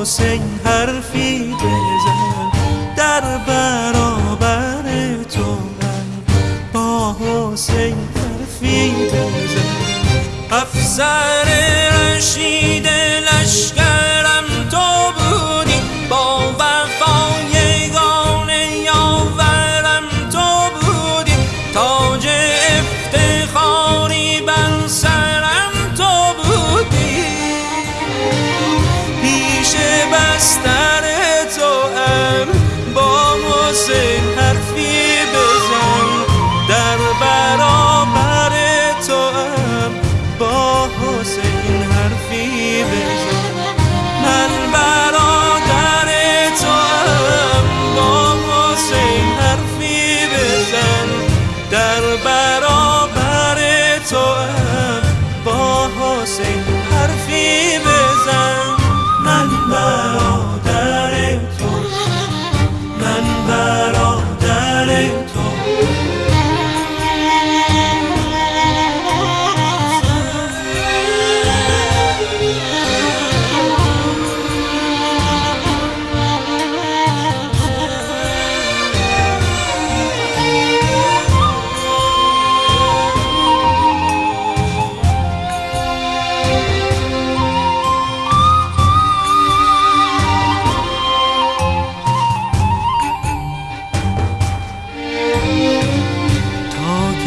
حسین حرفی بزن. در برابر تو با حسین حرفی بزن. افسر رشید لشکرم حرفی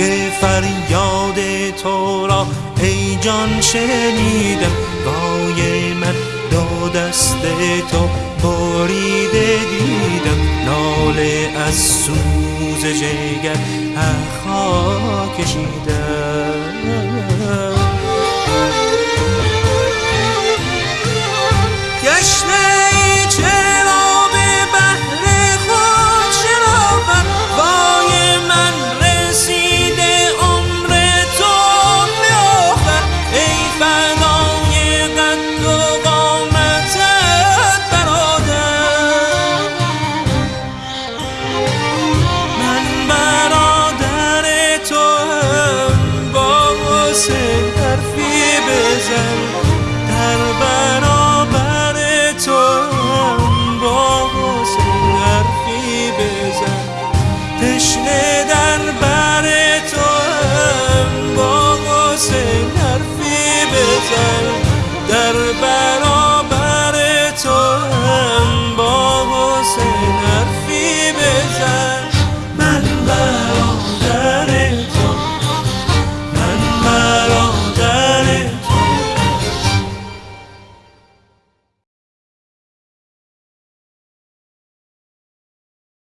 که فریاد تو را ای جان شنیدم. گای من دو دست تو بریده دیدم. ناله از سوز جگر اخا کشیدم. cerbero